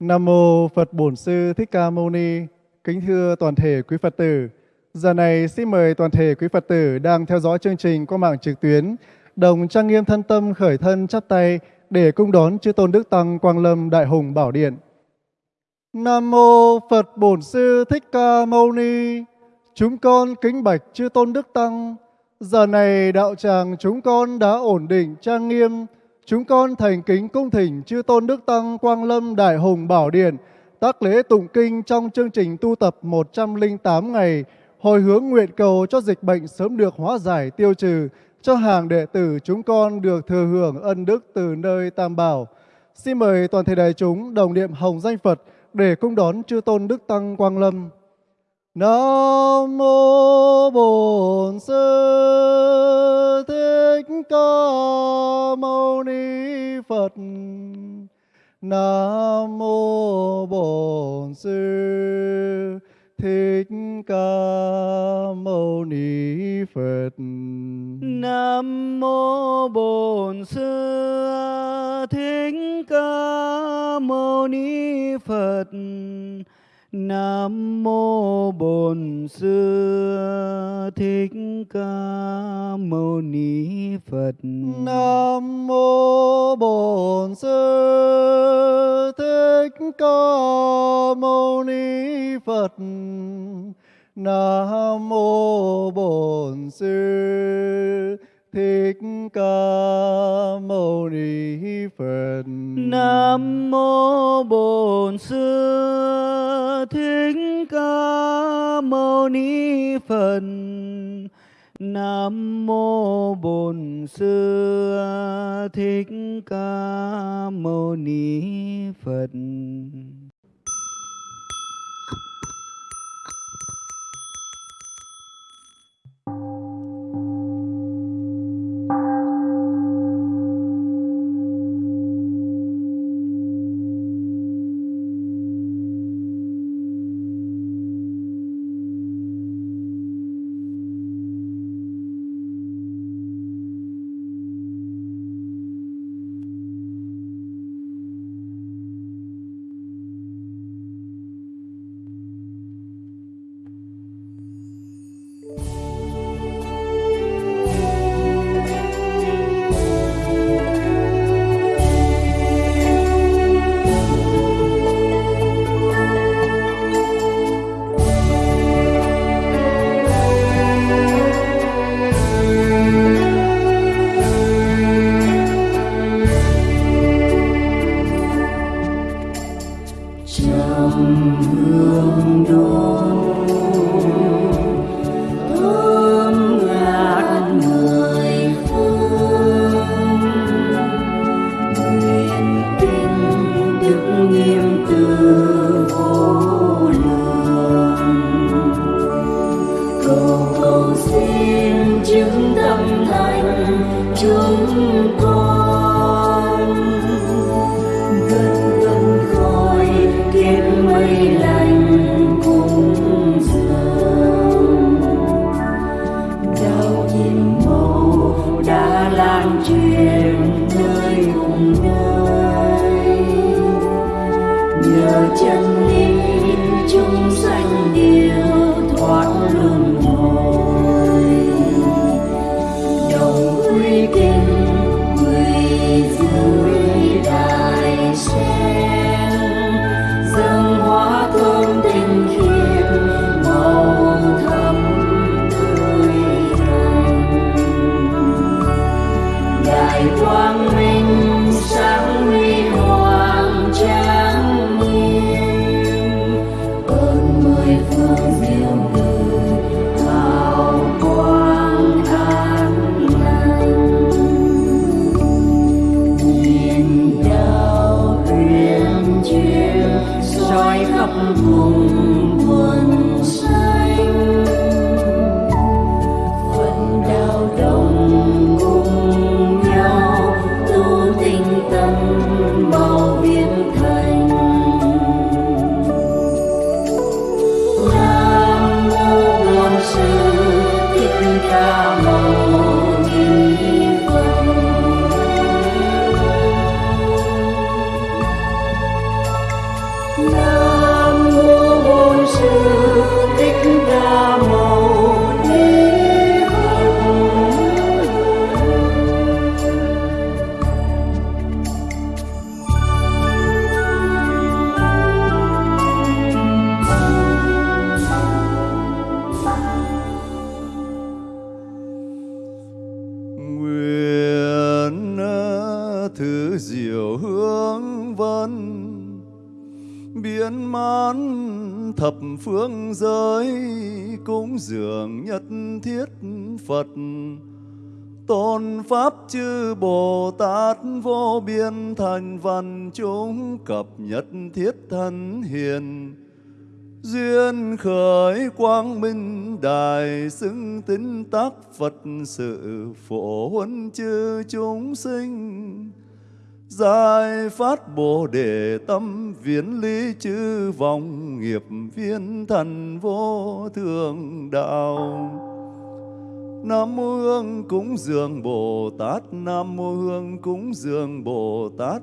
Nam mô Phật Bổn Sư Thích Ca Mâu Ni. Kính thưa toàn thể quý Phật tử, giờ này xin mời toàn thể quý Phật tử đang theo dõi chương trình qua mạng trực tuyến đồng trang nghiêm thân tâm khởi thân chắp tay để cung đón chư tôn đức tăng Quang Lâm Đại Hùng Bảo Điện. Nam mô Phật Bổn Sư Thích Ca Mâu Ni. Chúng con kính bạch chư tôn đức tăng. Giờ này đạo tràng chúng con đã ổn định trang nghiêm Chúng con thành kính cung thỉnh chư tôn đức tăng Quang Lâm Đại Hùng Bảo Điện, tác lễ tụng kinh trong chương trình tu tập 108 ngày, hồi hướng nguyện cầu cho dịch bệnh sớm được hóa giải tiêu trừ, cho hàng đệ tử chúng con được thừa hưởng ân đức từ nơi Tam Bảo. Xin mời toàn thể đại chúng đồng niệm hồng danh Phật để cung đón chư tôn đức tăng Quang Lâm. Nam mô Bổn Sư Thích Ca Mâu Ni Phật. Nam mô Bổn Sư Thích Ca Mâu Ni Phật. Nam mô Bổn Sư Thích Ca Mâu Ni Phật. Nam mô Bổn Sư Thích Ca Mâu Ni Phật. Nam mô Bổn Sư Thích Ca Mâu Ni Phật. Nam mô Bổn Sư Thích Ca Mâu Ni Phật. Nam mô Bổn Sư Thích Ca Mâu Ni Phật. Nam mô Bổn Sư Thích Ca Mâu Ni Phật. Thiết phật. Tôn pháp chư bồ tát vô biên thành văn chúng cập nhất thiết thân hiền. Duyên khởi quang minh đài xứng tín tác phật sự phổ huấn chư chúng sinh. Giải phát bồ đề tâm viễn lý chư vọng nghiệp viên thần vô thượng đạo. Nam mô Hương cúng dường Bồ Tát. Nam mô Hương cúng dường Bồ Tát.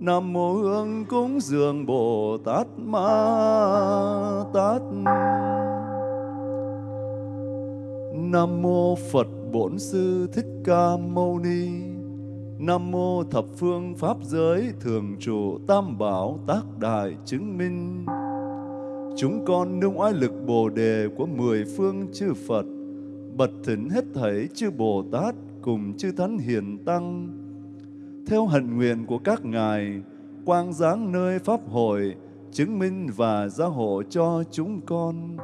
Nam mô Hương cúng dường Bồ Tát Ma Tát. Nam mô Phật Bổn Sư Thích Ca Mâu Ni. Nam mô Thập Phương Pháp Giới Thường Trụ Tam Bảo Tác Đại Chứng Minh. Chúng con nương oai lực Bồ Đề của mười phương chư Phật bật thỉnh hết thảy chư Bồ Tát cùng chư Thánh Hiền Tăng theo hạnh nguyện của các ngài, quang giáng nơi Pháp hội, chứng minh và gia hộ cho chúng con.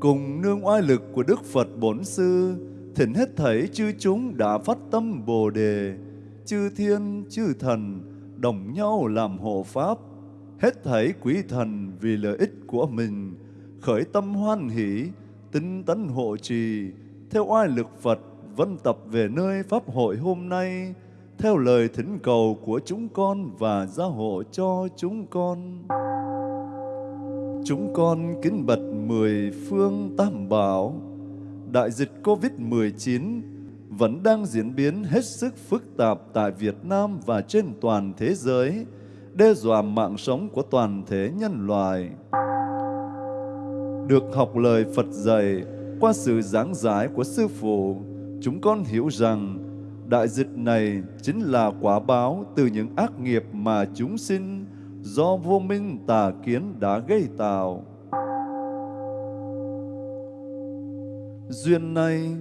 Cùng nương oai lực của Đức Phật Bổn Sư, thỉnh hết thảy chư chúng đã phát tâm Bồ Đề, chư thiên, chư thần, đồng nhau làm hộ Pháp, hết thảy quý thần vì lợi ích của mình, khởi tâm hoan hỷ, tinh tấn hộ trì, theo oai lực Phật, vân tập về nơi Pháp hội hôm nay, theo lời thỉnh cầu của chúng con và gia hộ cho chúng con. Chúng con kính bật mười phương tam bảo. Đại dịch COVID-19 vẫn đang diễn biến hết sức phức tạp tại Việt Nam và trên toàn thế giới, đe dọa mạng sống của toàn thể nhân loại. Được học lời Phật dạy qua sự giảng giải của Sư Phụ, chúng con hiểu rằng đại dịch này chính là quả báo từ những ác nghiệp mà chúng sinh do vô minh tà kiến đã gây tạo. Duyên này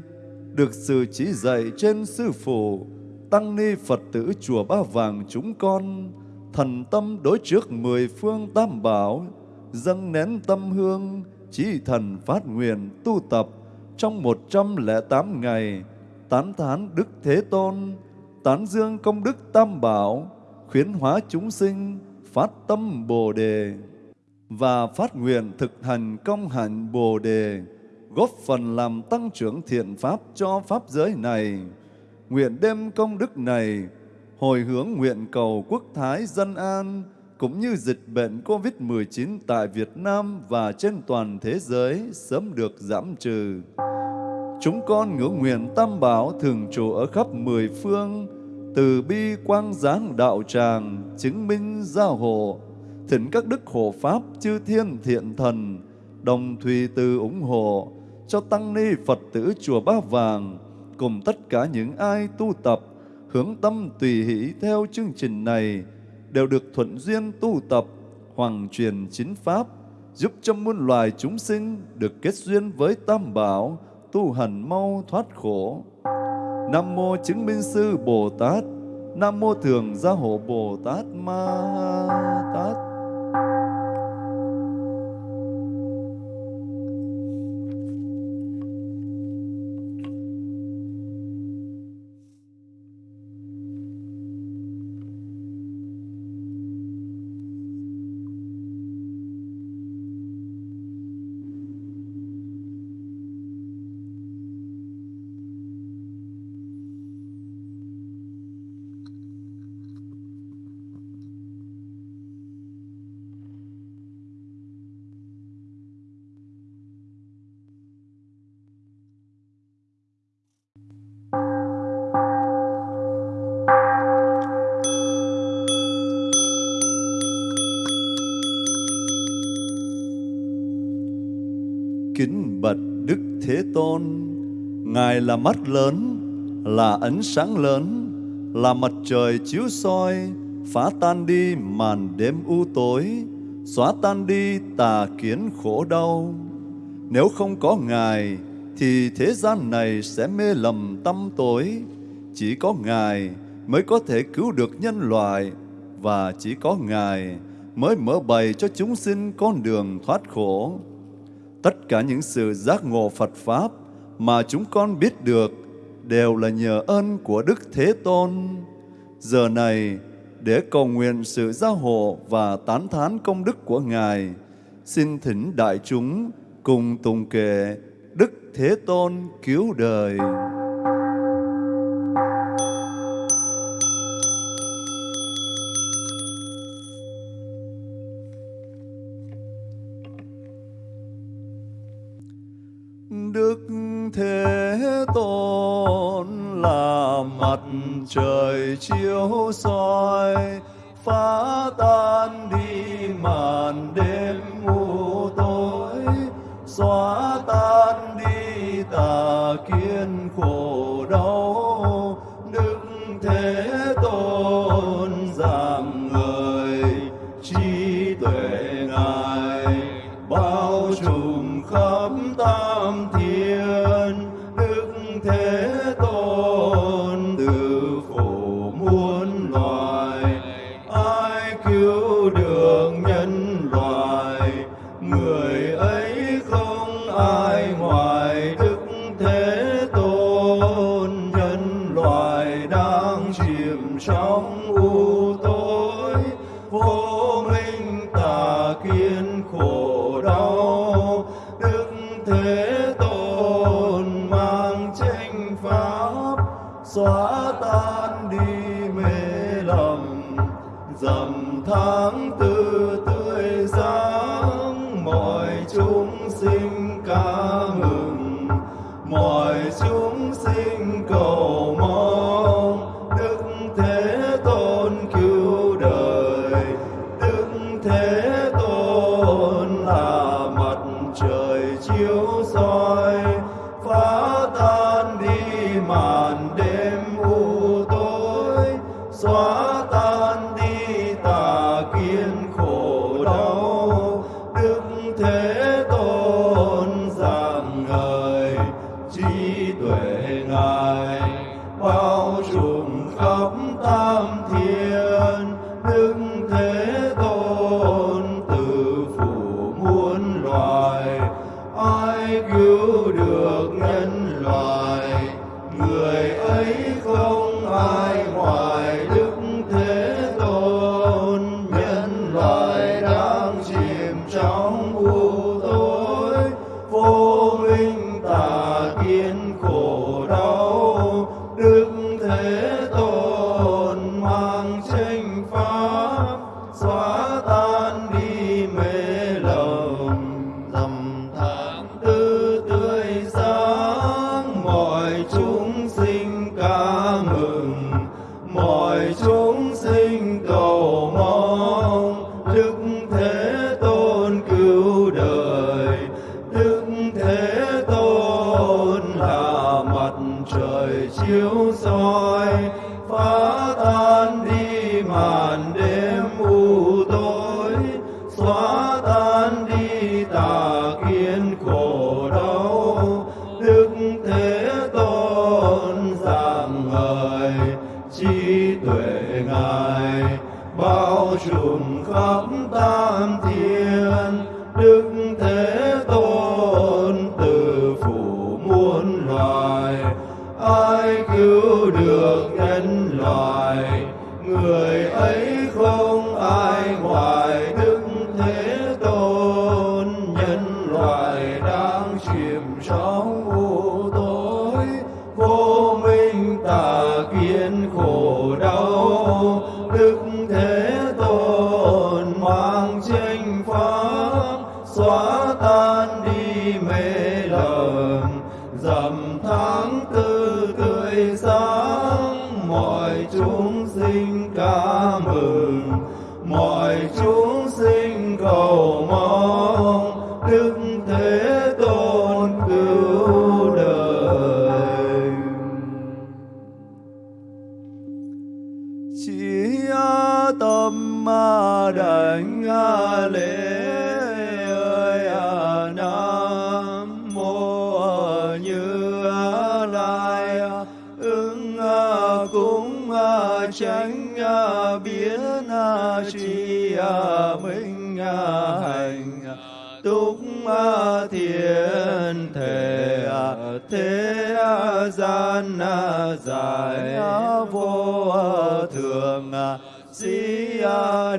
được sự chỉ dạy trên Sư Phụ, Tăng Ni Phật tử Chùa Ba Vàng chúng con, thần tâm đối trước mười phương tam bảo, dâng nén tâm hương, chỉ thần phát nguyện tu tập trong một trăm lẻ tám ngày, tán thán Đức Thế Tôn, tán dương công đức Tam Bảo, khuyến hóa chúng sinh, phát tâm Bồ Đề và phát nguyện thực hành công hạnh Bồ Đề, góp phần làm tăng trưởng thiện pháp cho pháp giới này. Nguyện đem công đức này hồi hướng nguyện cầu quốc thái dân an cũng như dịch bệnh COVID-19 tại Việt Nam và trên toàn thế giới sớm được giảm trừ. Chúng con ngưỡng nguyện Tam Bảo thường trụ ở khắp mười phương, từ bi quang giáng đạo tràng, chứng minh gia hộ, thỉnh các đức hộ pháp chư thiên thiện thần, đồng thùy từ ủng hộ cho tăng ni Phật tử chùa Ba Vàng cùng tất cả những ai tu tập hướng tâm tùy hỷ theo chương trình này đều được thuận duyên tu tập hoàng truyền chính pháp giúp cho muôn loài chúng sinh được kết duyên với Tam Bảo tu hành mau thoát khổ. Nam mô chứng minh sư Bồ Tát, Nam mô thường gia hộ Bồ Tát Ma Tát. Ngài là mắt lớn, là ánh sáng lớn, là mặt trời chiếu soi, phá tan đi màn đêm u tối, xóa tan đi tà kiến khổ đau. Nếu không có Ngài, thì thế gian này sẽ mê lầm tâm tối. Chỉ có Ngài mới có thể cứu được nhân loại, và chỉ có Ngài mới mở bày cho chúng sinh con đường thoát khổ. Tất cả những sự giác ngộ Phật Pháp mà chúng con biết được đều là nhờ ơn của Đức Thế Tôn. Giờ này, để cầu nguyện sự gia hộ và tán thán công đức của Ngài, xin thỉnh đại chúng cùng tùng kệ Đức Thế Tôn cứu đời. 说。khắp tam thiên đức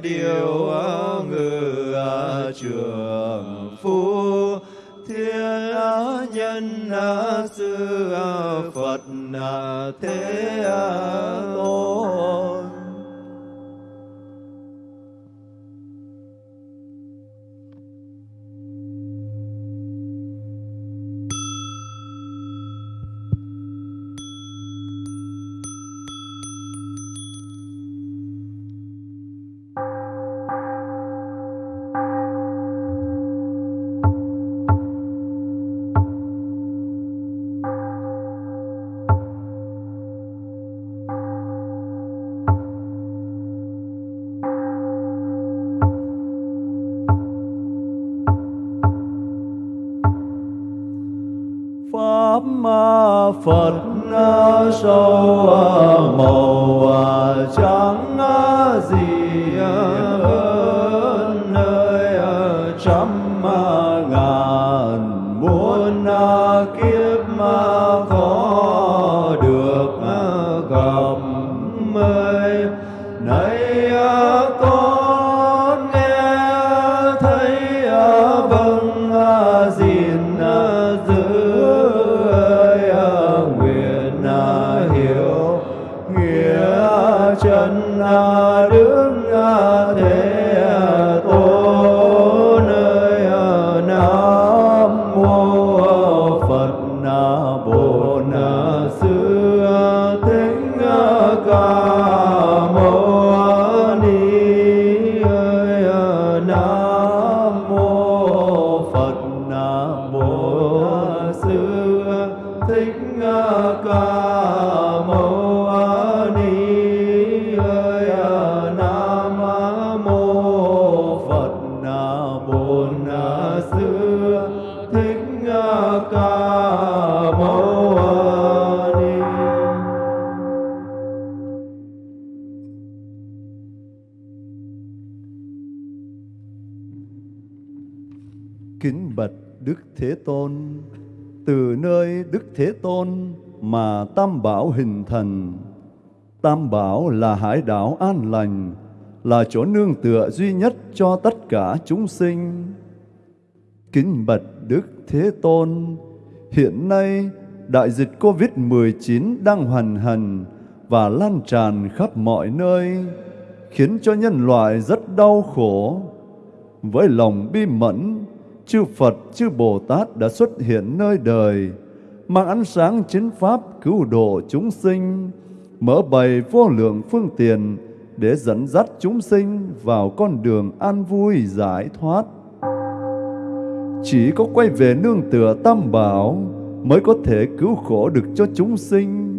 điều ngự trường phu thiên nhân à, sư à, phật à, thế hồn à, xưa thích à, ca mâu ni Kính bạch Đức Thế Tôn, từ nơi Đức Thế Tôn mà Tam Bảo hình thành. Tam Bảo là hải đảo an lành, là chỗ nương tựa duy nhất cho tất cả chúng sinh. Kính bạch Đức Thế Tôn, hiện nay đại dịch COVID-19 đang hoành hành và lan tràn khắp mọi nơi, khiến cho nhân loại rất đau khổ. Với lòng bi mẫn, chư Phật, chư Bồ Tát đã xuất hiện nơi đời, mang ánh sáng chính pháp cứu độ chúng sinh, mở bày vô lượng phương tiện để dẫn dắt chúng sinh vào con đường an vui giải thoát. Chỉ có quay về nương tựa Tam Bảo mới có thể cứu khổ được cho chúng sinh.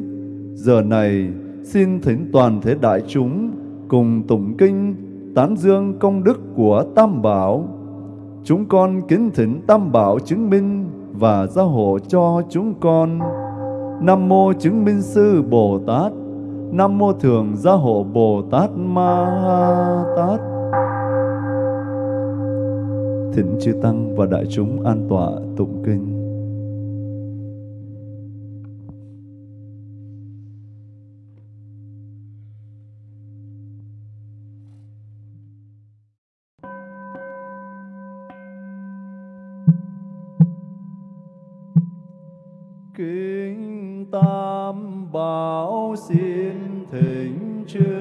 Giờ này, xin thỉnh toàn thể đại chúng cùng tụng kinh tán dương công đức của Tam Bảo. Chúng con kính thỉnh Tam Bảo chứng minh và gia hộ cho chúng con. Nam mô chứng minh sư Bồ Tát. Nam mô thường gia hộ Bồ Tát Ma Tát. Thỉnh chư tăng và đại chúng an tọa tụng kinh. kinh Tam Bảo xin thỉnh chư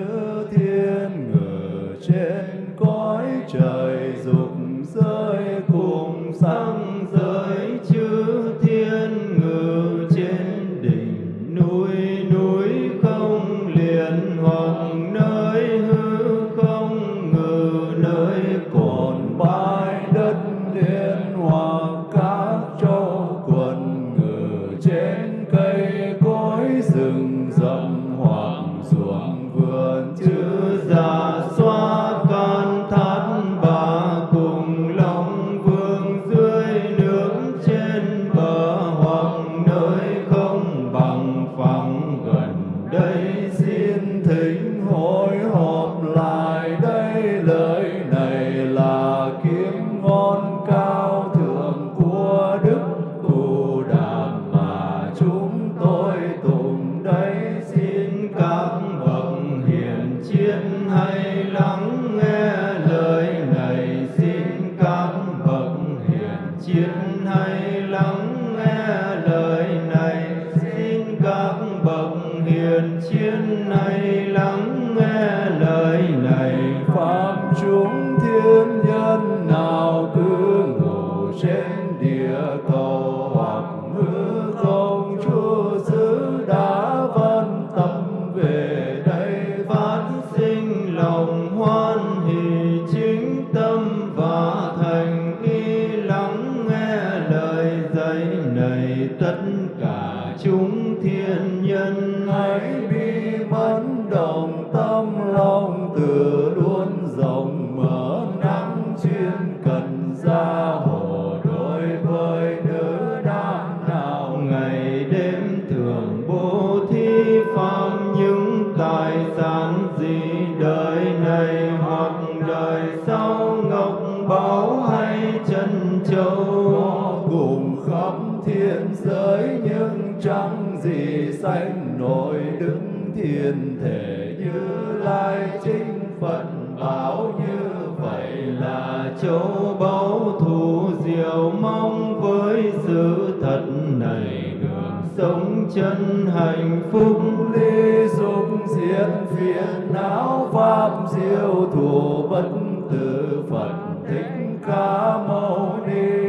thánh nội đứng thiên thể như lai chính phật, bảo như vậy là châu báu thù diệu mong với sự thật này. Đường sống chân hạnh phúc, ly dục diệt phiền, não pháp diệu thù bất tử phật, thích ca mâu ni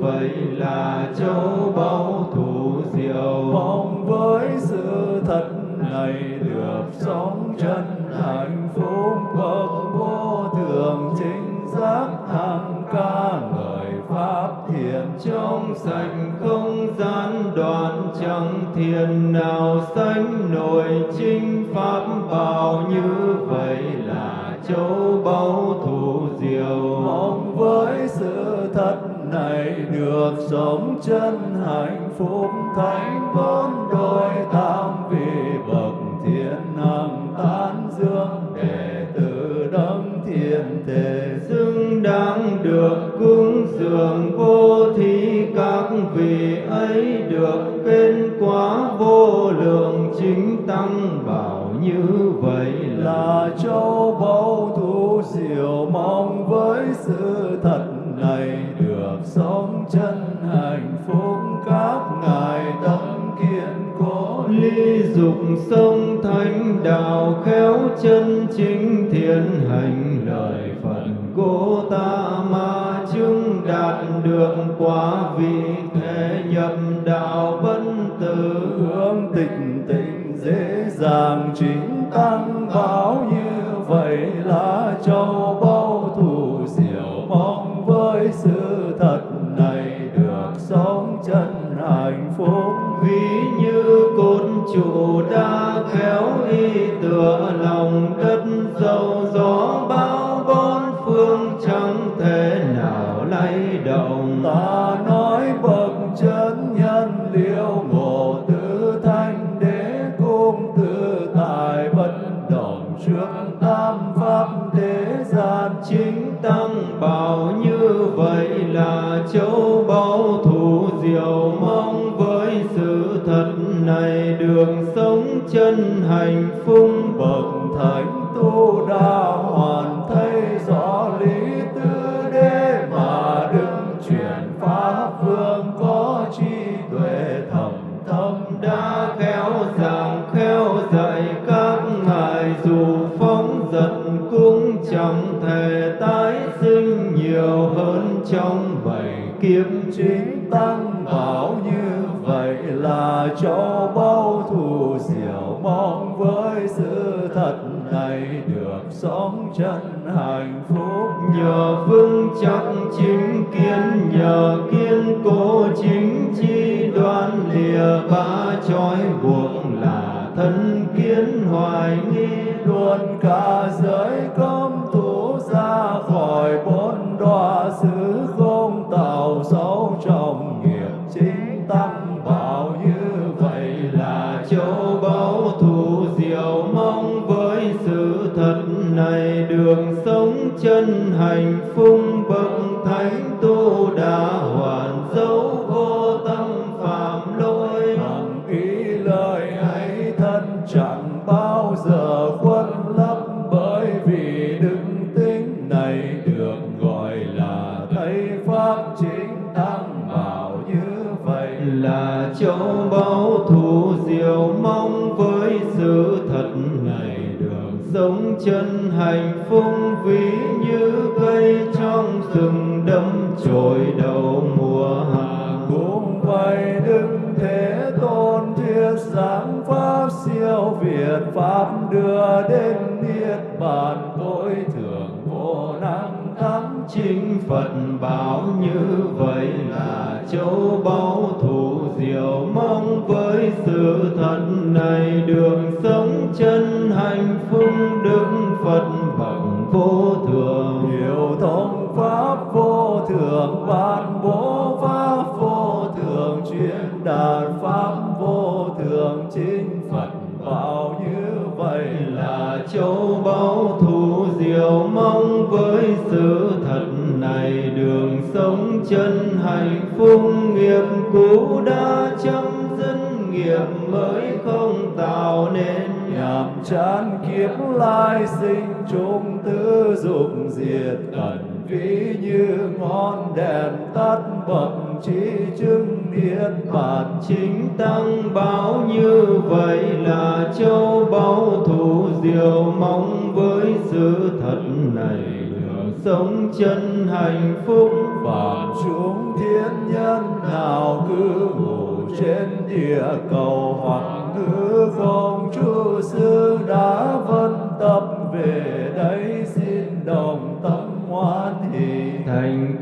vậy là châu báu thù diệu. Mong với sự thật này được sống chân hạnh phúc. Bậc vô thường chính giác hằng ca ngợi pháp thiện. Trong sạch không gian đoạn chẳng thiền nào sánh nổi. Chính pháp bảo như vậy là châu báu sống chân hạnh phúc thánh được quá vị thế nhập đạo bất tử. Hướng tịnh tịnh dễ dàng chính tăng báo như vậy là chân hạnh phúc ví như cây trong rừng đâm chồi đầu mùa hạ. Cũng vậy đức thế tôn thuyết giảng pháp, siêu việt pháp, đưa đến niết bàn. Tối thượng vô năng thắng chính phật, bảo như vậy là châu báu thù diệu mong với sự thật này. Đường sống chân hạnh vô thường Điều thông pháp vô thường ban bố pháp vô thường chuyên đạt pháp vô thường chính Phật bảo như vậy là châu báu thù diệu mong với sự thật này. Đường sống chân hạnh phúc nghiệp cũ đã chấm dứt, nghiệp mới không tạo nên chán kiếp lai sinh chung tứ dục diệt ẩn ví như ngọn đèn tắt bậc trí chứng niết bàn. Chính tăng báo như vậy là châu báu thù diệu mong với sự thật này. Sống chân hạnh phúc phạm chúng thiên nhân nào cứ ngủ trên địa cầu hoặc ngữ không chu sư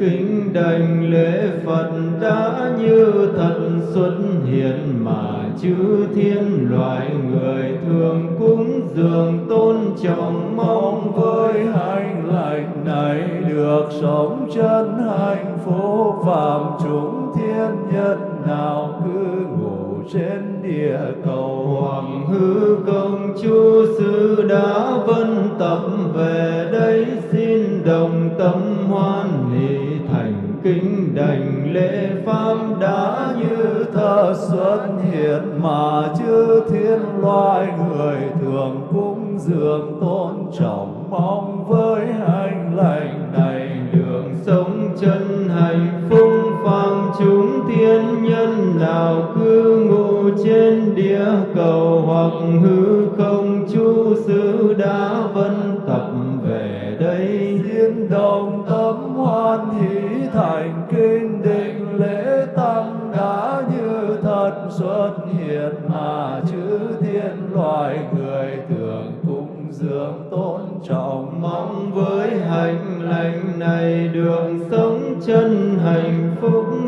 kính đảnh lễ Phật đã như thật xuất hiện mà chư thiên loài người thường cúng dường tôn trọng mong với hành lành này được sống chân hạnh phúc phạm chúng thiên nhân nào cứ ngủ trên địa cầu. Hoàng hư công chúa sư đã vân tập về đây xin đồng tâm hoan hỷ kính đảnh lễ pháp đã như thơ xuất hiện mà chư thiên loài người thường cũng dường tôn trọng.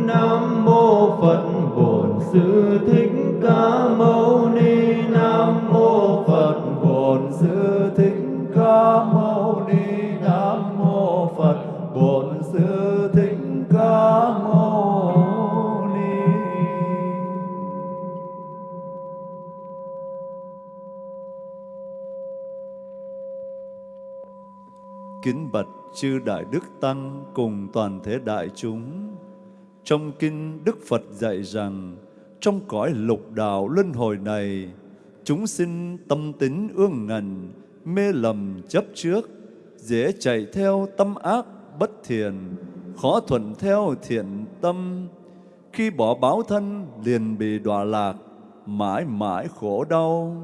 Nam mô phật, bổn sư thích ca mâu ni. Nam mô phật, bổn sư thích ca mâu ni. Nam mô phật, bổn sư thích ca mâu ni. Kính bạch chư Đại Đức Tăng cùng toàn thể đại chúng. Trong kinh Đức Phật dạy rằng, trong cõi lục đạo luân hồi này, chúng sinh tâm tính ương ngần, mê lầm chấp trước, dễ chạy theo tâm ác bất thiện, khó thuận theo thiện tâm. Khi bỏ báo thân liền bị đọa lạc, mãi mãi khổ đau.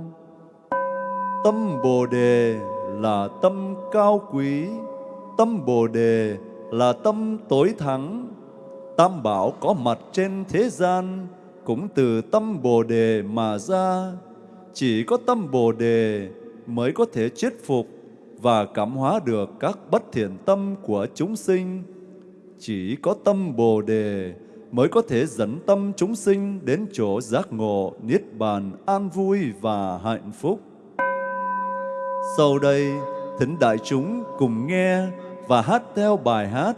Tâm Bồ Đề là tâm cao quý, tâm Bồ Đề là tâm tối thắng. Tam bảo có mặt trên thế gian cũng từ tâm Bồ Đề mà ra. Chỉ có tâm Bồ Đề mới có thể chết phục và cảm hóa được các bất thiện tâm của chúng sinh. Chỉ có tâm Bồ Đề mới có thể dẫn tâm chúng sinh đến chỗ giác ngộ, niết bàn, an vui và hạnh phúc. Sau đây, thỉnh đại chúng cùng nghe và hát theo bài hát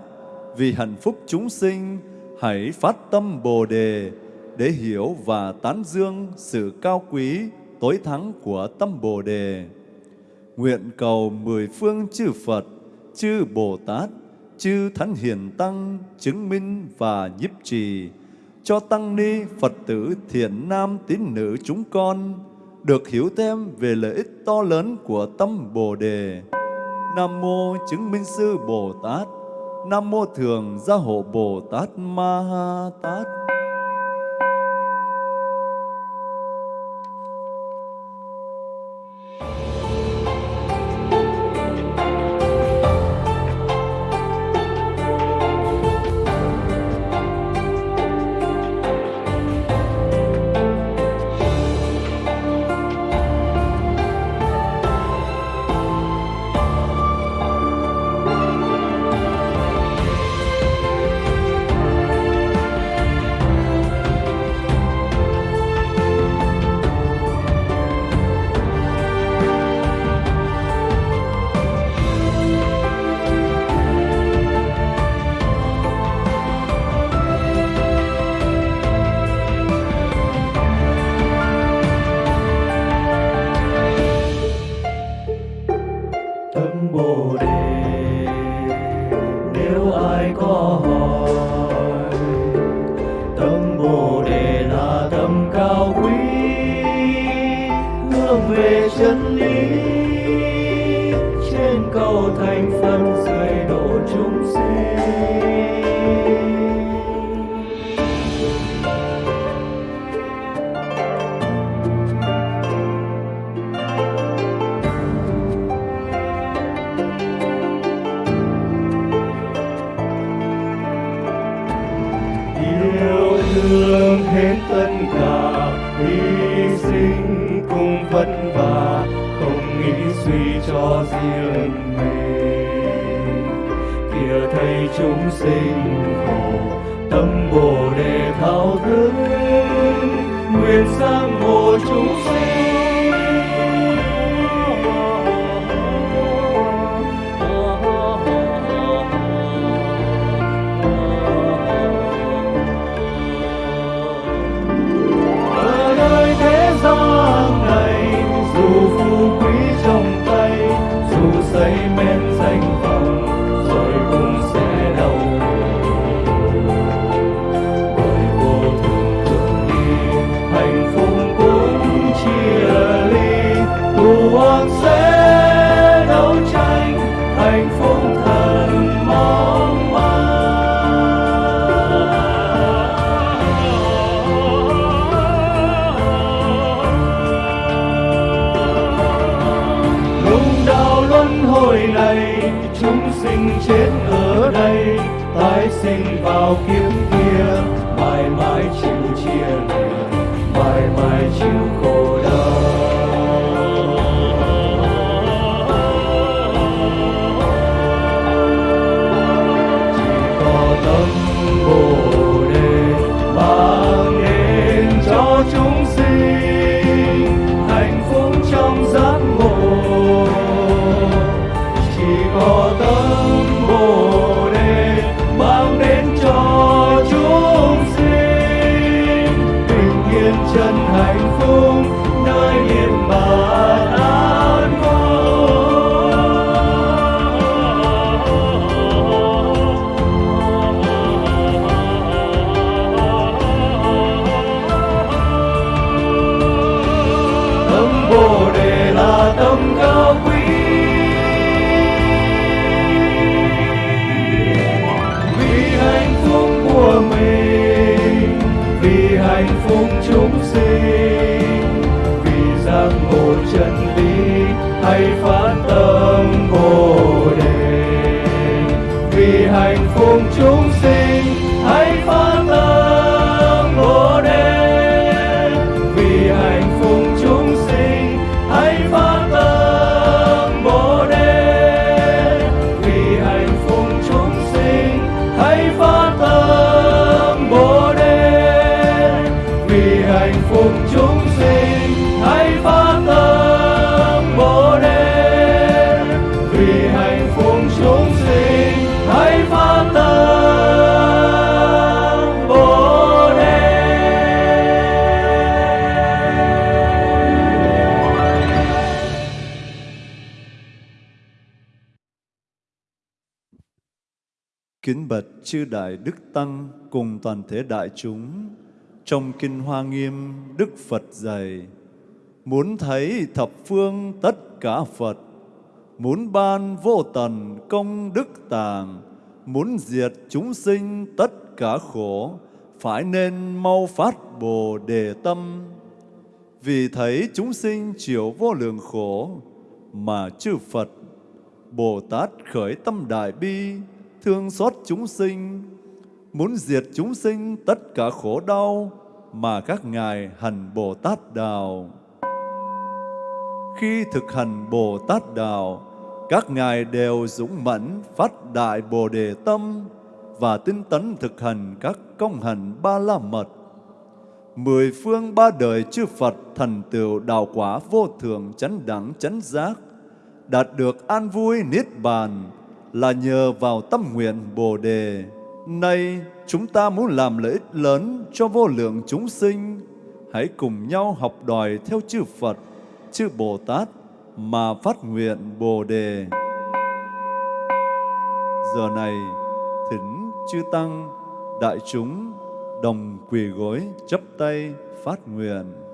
Vì hạnh phúc chúng sinh, hãy phát tâm Bồ Đề để hiểu và tán dương sự cao quý, tối thắng của tâm Bồ Đề. Nguyện cầu mười phương chư Phật, chư Bồ Tát, chư Thánh Hiền Tăng chứng minh và nhiếp trì cho Tăng Ni Phật tử thiện nam tín nữ chúng con được hiểu thêm về lợi ích to lớn của tâm Bồ Đề. Nam Mô Chứng Minh Sư Bồ Tát Nam Mô Thường Gia Hộ Bồ Tát Ma Ha Tát. Hết tất cả, hy sinh cùng vất vả, không nghĩ suy cho riêng mình kìa thầy chúng sinh khổ, tâm bồ đề thao thức, nguyện sang ngộ chúng sinh. Kính bạch chư Đại Đức Tăng cùng toàn thể đại chúng, trong Kinh Hoa Nghiêm, Đức Phật dạy, muốn thấy thập phương tất cả Phật, muốn ban vô tận công đức tàng, muốn diệt chúng sinh tất cả khổ, phải nên mau phát Bồ Đề tâm. Vì thấy chúng sinh chịu vô lượng khổ, mà chư Phật, Bồ Tát khởi tâm đại bi, thương xót chúng sinh, muốn diệt chúng sinh tất cả khổ đau mà các ngài hành Bồ Tát đạo. Khi thực hành Bồ Tát đạo, các ngài đều dũng mãnh phát đại Bồ đề tâm và tinh tấn thực hành các công hạnh ba la mật. Mười phương ba đời chư Phật thành tựu đạo quả vô thường chánh đẳng chánh giác, đạt được an vui niết bàn là nhờ vào tâm nguyện Bồ đề. Nay chúng ta muốn làm lợi ích lớn cho vô lượng chúng sinh, hãy cùng nhau học đòi theo chư Phật, chư Bồ Tát mà phát nguyện Bồ đề. Giờ này, thỉnh chư tăng, đại chúng đồng quỳ gối chấp tay phát nguyện.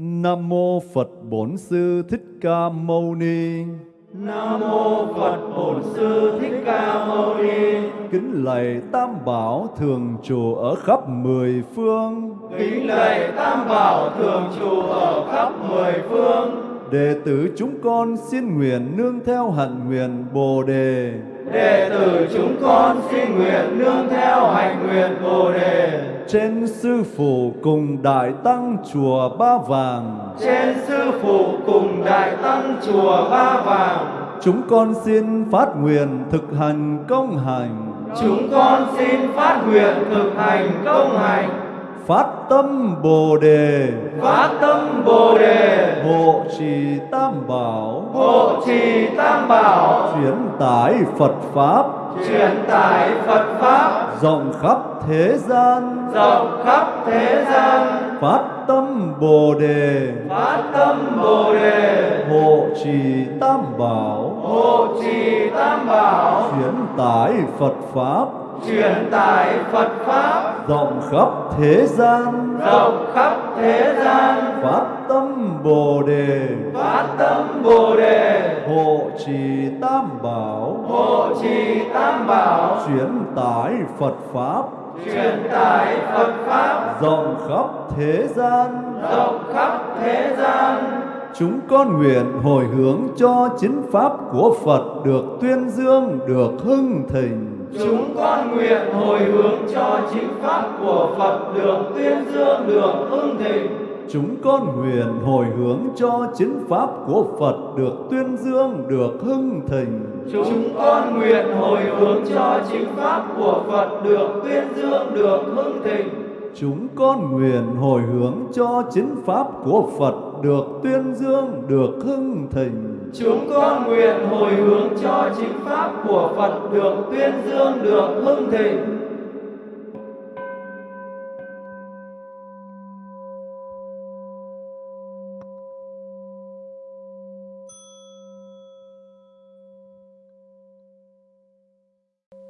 Nam mô Phật Bổn Sư Thích Ca Mâu Ni. Nam mô Phật Bổn Sư Thích Ca Mâu Ni. Kính lạy Tam Bảo thường trụ ở khắp mười phương. Kính lạy Tam Bảo thường trụ ở khắp mười phương. Đệ tử chúng con xin nguyện nương theo hạnh nguyện Bồ đề. Đệ tử chúng con xin nguyện nương theo hạnh nguyện Bồ đề. Trên sư phụ cùng đại tăng chùa Ba Vàng. Trên sư phụ cùng đại tăng chùa Ba Vàng. Chúng con xin phát nguyện thực hành công hành. Chúng con xin phát nguyện thực hành công hành. Phát tâm Bồ đề. Phát tâm Bồ đề. Hộ trì Tam Bảo. Hộ trì Tam Bảo. Chuyển tải Phật Pháp. Truyền tải Phật Pháp. Rộng khắp thế gian. Rộng khắp thế gian. Phát tâm Bồ đề. Phát tâm Bồ đề. Hộ trì Tam Bảo. Hộ trì Tam Bảo. Chuyển tải Phật Pháp. Truyền tải Phật Pháp. Rộng khắp thế gian. Rộng khắp thế gian. Phát tâm Bồ đề. Phát tâm Bồ đề. Hộ trì Tam Bảo. Hộ trì Tam Bảo. Chuyển tải Phật Pháp. Truyền tải Phật Pháp. Rộng khắp thế gian. Rộng khắp thế gian. Chúng con nguyện hồi hướng cho chính Pháp của Phật được tuyên dương, được hưng thịnh. Chúng con nguyện hồi hướng cho chính pháp của Phật được tuyên dương, được hưng thịnh. Chúng con nguyện hồi hướng cho chính Pháp của Phật được tuyên dương, được hưng thịnh. Chúng con nguyện hồi hướng cho chính pháp của Phật được tuyên dương, được hưng thịnh. Chúng con nguyện hồi hướng cho chính Pháp của Phật được tuyên dương, được hưng thịnh. Chúng con nguyện hồi hướng cho chính pháp của Phật được tuyên dương, được hưng thịnh.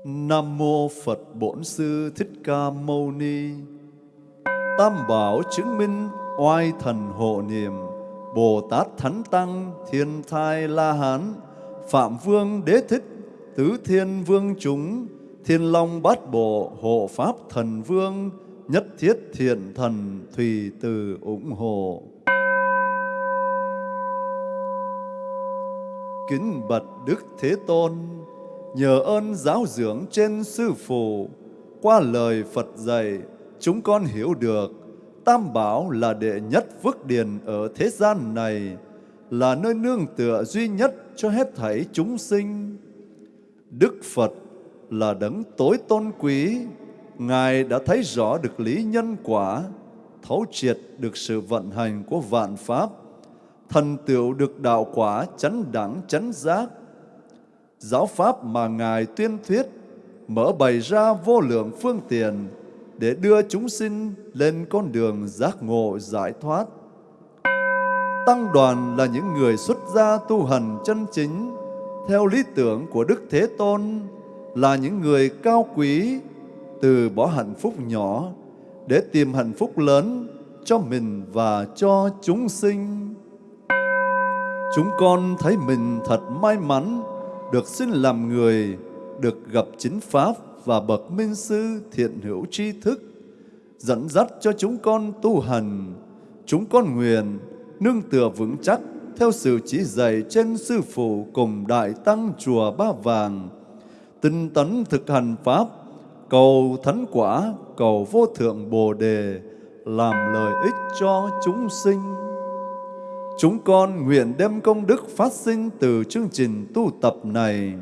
Nam mô Phật Bổn Sư Thích Ca Mâu Ni. Tam bảo chứng minh oai thần hộ niệm, Bồ Tát Thánh Tăng Thiên Thai La Hán, Phạm Vương Đế Thích, Tứ Thiên Vương chúng, Thiên Long Bát Bộ Hộ Pháp Thần Vương, Nhất Thiết Thiện Thần Thùy Từ ủng hộ. Kính bạch Đức Thế Tôn, nhờ ơn giáo dưỡng trên sư phụ, qua lời Phật dạy, chúng con hiểu được Tam Bảo là đệ nhất phước điền ở thế gian này, là nơi nương tựa duy nhất cho hết thảy chúng sinh. Đức Phật là đấng tối tôn quý, Ngài đã thấy rõ được lý nhân quả, thấu triệt được sự vận hành của vạn pháp, thần tựu được đạo quả chánh đẳng chánh giác. Giáo pháp mà Ngài tuyên thuyết mở bày ra vô lượng phương tiện để đưa chúng sinh lên con đường giác ngộ giải thoát. Tăng đoàn là những người xuất gia tu hành chân chính theo lý tưởng của Đức Thế Tôn, là những người cao quý từ bỏ hạnh phúc nhỏ để tìm hạnh phúc lớn cho mình và cho chúng sinh. Chúng con thấy mình thật may mắn được sinh làm người, được gặp chính Pháp và bậc minh sư thiện hữu tri thức, dẫn dắt cho chúng con tu hành. Chúng con nguyện nương tựa vững chắc theo sự chỉ dạy trên sư phụ cùng đại tăng chùa Ba Vàng, tinh tấn thực hành Pháp, cầu thánh quả, cầu vô thượng Bồ Đề, làm lợi ích cho chúng sinh. Chúng con nguyện đem công đức phát sinh từ chương trình tu tập này,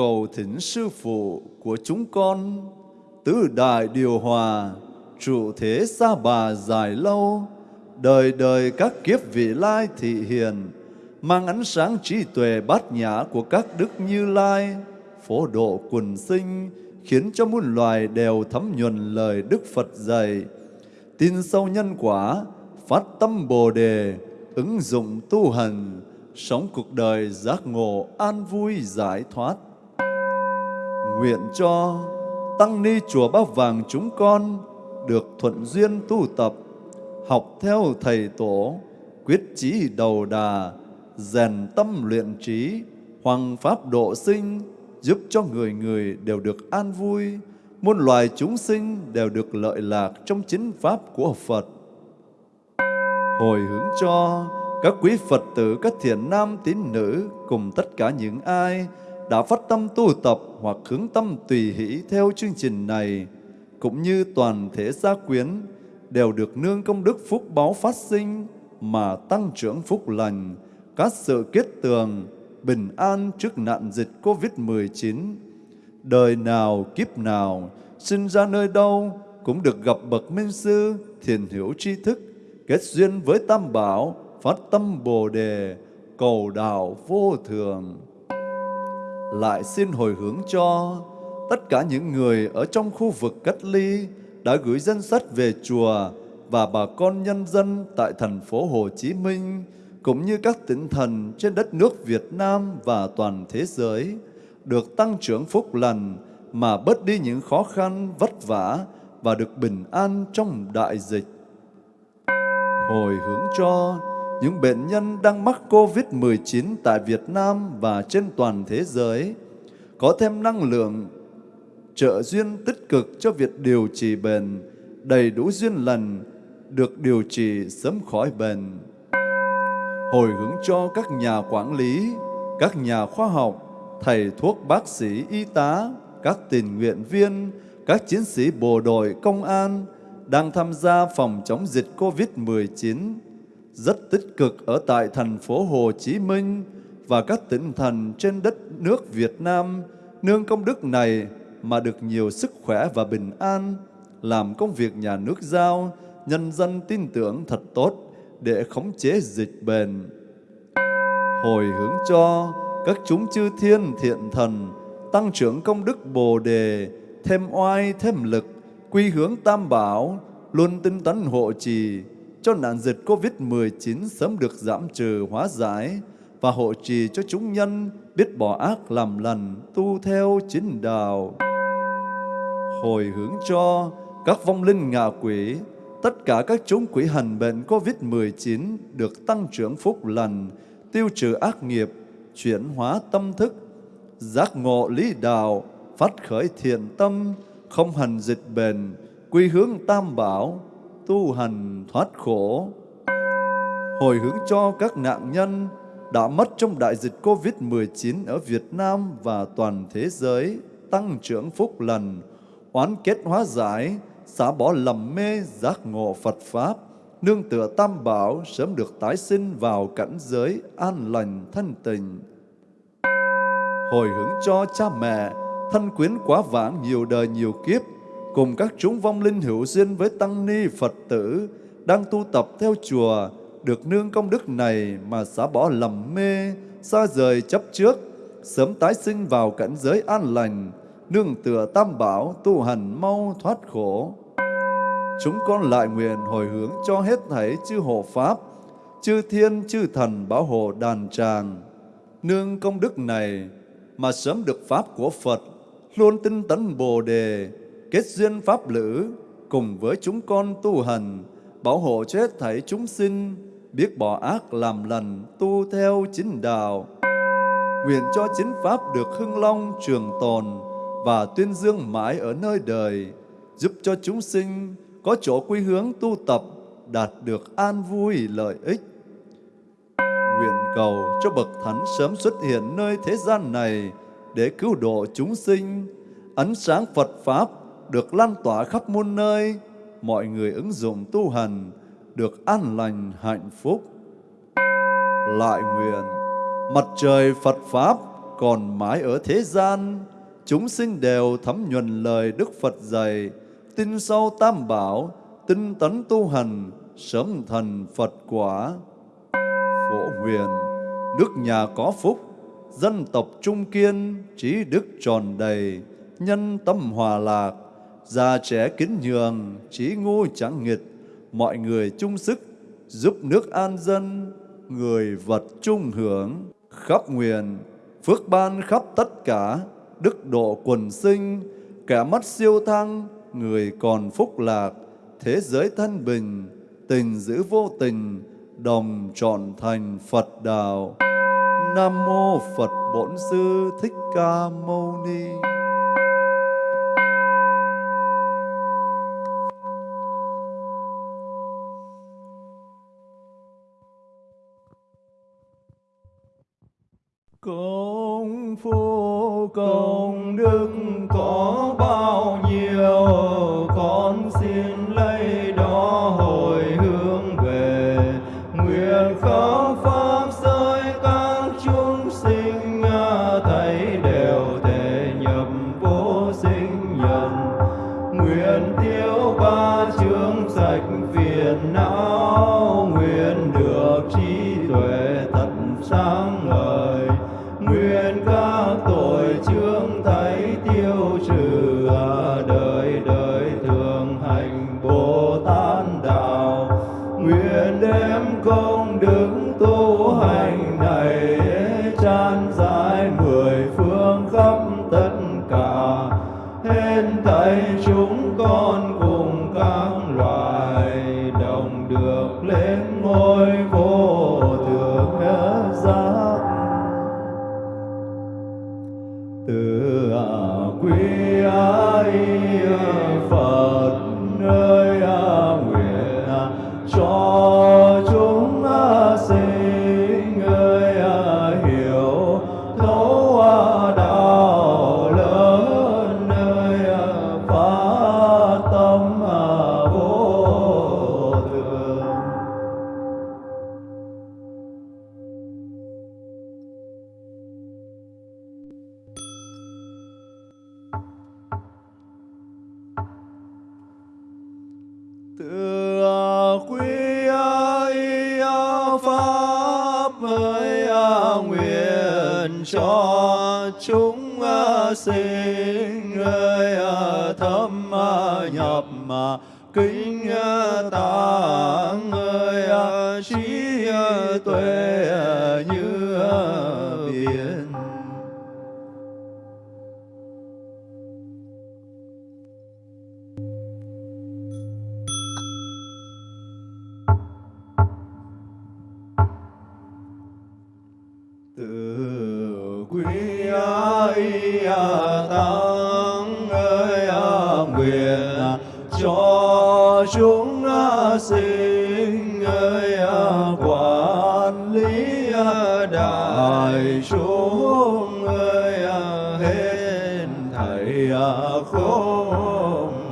cầu thỉnh sư phụ của chúng con, tứ đại điều hòa, trụ thế xa bà dài lâu, đời đời các kiếp vị lai thị hiền, mang ánh sáng trí tuệ bát nhã của các đức như lai, phổ độ quần sinh, khiến cho muôn loài đều thấm nhuần lời Đức Phật dạy, tin sâu nhân quả, phát tâm Bồ đề, ứng dụng tu hành, sống cuộc đời giác ngộ an vui giải thoát. Nguyện cho tăng ni chùa bác Vàng chúng con được thuận duyên tu tập, học theo thầy tổ, quyết chí đầu đà, rèn tâm luyện trí, hoàng pháp độ sinh, giúp cho người người đều được an vui, muôn loài chúng sinh đều được lợi lạc trong chính pháp của Phật. Hồi hướng cho các quý Phật tử, các thiện nam tín nữ cùng tất cả những ai đã phát tâm tu tập hoặc hướng tâm tùy hỷ theo chương trình này, cũng như toàn thể gia quyến, đều được nương công đức phúc báo phát sinh mà tăng trưởng phúc lành, các sự kết tường, bình an trước nạn dịch Covid-19. Đời nào kiếp nào, sinh ra nơi đâu cũng được gặp bậc minh sư, thiền hiểu tri thức, kết duyên với Tam Bảo, phát tâm Bồ Đề, cầu đạo vô thường. Lại xin hồi hướng cho tất cả những người ở trong khu vực cách ly đã gửi danh sách về chùa và bà con nhân dân tại thành phố Hồ Chí Minh, cũng như các tỉnh thành trên đất nước Việt Nam và toàn thế giới, được tăng trưởng phúc lành mà bớt đi những khó khăn, vất vả và được bình an trong đại dịch. Hồi hướng cho những bệnh nhân đang mắc COVID-19 tại Việt Nam và trên toàn thế giới có thêm năng lượng trợ duyên tích cực cho việc điều trị bệnh, đầy đủ duyên lành, được điều trị sớm khỏi bệnh. Hồi hướng cho các nhà quản lý, các nhà khoa học, thầy thuốc bác sĩ, y tá, các tình nguyện viên, các chiến sĩ bộ đội, công an đang tham gia phòng chống dịch COVID-19 rất tích cực ở tại thành phố Hồ Chí Minh và các tỉnh thành trên đất nước Việt Nam nương công đức này mà được nhiều sức khỏe và bình an, làm công việc nhà nước giao, nhân dân tin tưởng thật tốt để khống chế dịch bệnh. Hồi hướng cho các chúng chư thiên thiện thần tăng trưởng công đức Bồ đề, thêm oai thêm lực, quy hướng tam bảo, luôn tinh tấn hộ trì cho nạn dịch Covid-19 sớm được giảm trừ hóa giải và hộ trì cho chúng nhân biết bỏ ác làm lành, tu theo chính đạo. Hồi hướng cho các vong linh ngạ quỷ, tất cả các chúng quỷ hành bệnh Covid-19 được tăng trưởng phúc lành, tiêu trừ ác nghiệp, chuyển hóa tâm thức, giác ngộ lý đạo, phát khởi thiện tâm, không hành dịch bệnh, quy hướng tam bảo, tu hành thoát khổ. Hồi hướng cho các nạn nhân đã mất trong đại dịch Covid-19 ở Việt Nam và toàn thế giới, tăng trưởng phúc lành, oán kết hóa giải, xả bỏ lầm mê giác ngộ Phật Pháp, nương tựa tam bảo sớm được tái sinh vào cảnh giới an lành thân tình. Hồi hướng cho cha mẹ, thân quyến quá vãng nhiều đời nhiều kiếp, cùng các chúng vong linh hữu duyên với tăng ni Phật tử đang tu tập theo chùa được nương công đức này mà xả bỏ lầm mê, xa rời chấp trước, sớm tái sinh vào cảnh giới an lành, nương tựa tam bảo tu hành mau thoát khổ. Chúng con lại nguyện hồi hướng cho hết thảy chư hộ Pháp, chư thiên chư thần bảo hộ đàn tràng. Nương công đức này mà sớm được Pháp của Phật, luôn tinh tấn Bồ Đề, kết duyên Pháp lữ, cùng với chúng con tu hành, bảo hộ cho hết thảy chúng sinh, biết bỏ ác làm lành, tu theo chính đạo. Nguyện cho chính Pháp được hưng long trường tồn và tuyên dương mãi ở nơi đời, giúp cho chúng sinh có chỗ quy hướng tu tập, đạt được an vui lợi ích. Nguyện cầu cho Bậc Thánh sớm xuất hiện nơi thế gian này để cứu độ chúng sinh, ánh sáng Phật Pháp được lan tỏa khắp muôn nơi, mọi người ứng dụng tu hành, được an lành hạnh phúc. Lại nguyện, mặt trời Phật Pháp còn mãi ở thế gian, chúng sinh đều thấm nhuần lời Đức Phật dạy, tin sâu tam bảo, tinh tấn tu hành, sớm thành Phật quả. Phổ nguyện nước nhà có phúc, dân tộc trung kiên, trí đức tròn đầy, nhân tâm hòa lạc, già trẻ kính nhường, trí ngu chẳng nghịch, mọi người chung sức, giúp nước an dân, người vật chung hưởng, khắp nguyện, phước ban khắp tất cả, đức độ quần sinh, kẻ mất siêu thăng, người còn phúc lạc, thế giới thân bình, tình giữ vô tình, đồng trọn thành Phật đạo. Nam mô Phật Bổn Sư Thích Ca Mâu Ni. Công đức có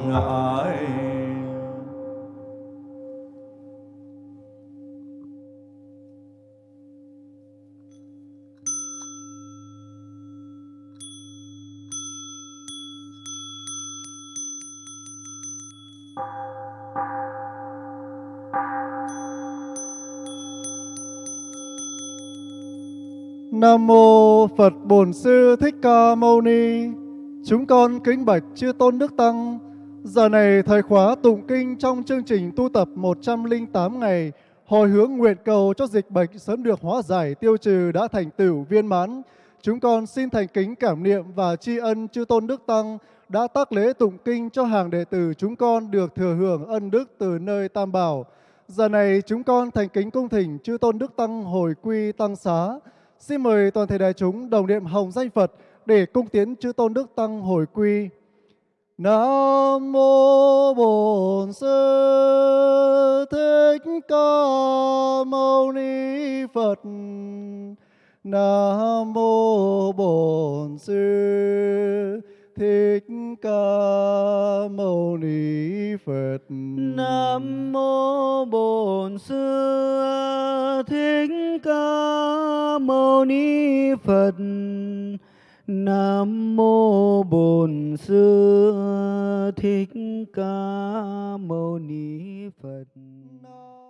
ngại Nam mô Phật Bổn Sư Thích Ca Mâu Ni. Chúng con kính bạch chư tôn đức tăng. Giờ này thời khóa tụng kinh trong chương trình tu tập 108 ngày, hồi hướng nguyện cầu cho dịch bệnh sớm được hóa giải, tiêu trừ đã thành tựu viên mãn. Chúng con xin thành kính cảm niệm và tri ân chư tôn đức tăng đã tác lễ tụng kinh cho hàng đệ tử chúng con được thừa hưởng ân đức từ nơi Tam Bảo. Giờ này chúng con thành kính cung thỉnh chư tôn đức tăng hồi quy tăng xá. Xin mời toàn thể đại chúng đồng niệm hồng danh Phật để cung tiến chư tôn đức tăng hồi quy. Nam mô Bổn Sư Thích Ca Mâu Ni Phật. Nam mô Bổn Sư Thích Ca Mâu Ni Phật. Nam mô Bổn Sư Thích Ca Mâu Ni Phật. Nam mô Bổn Sư Thích Ca Mâu Ni Phật. Nam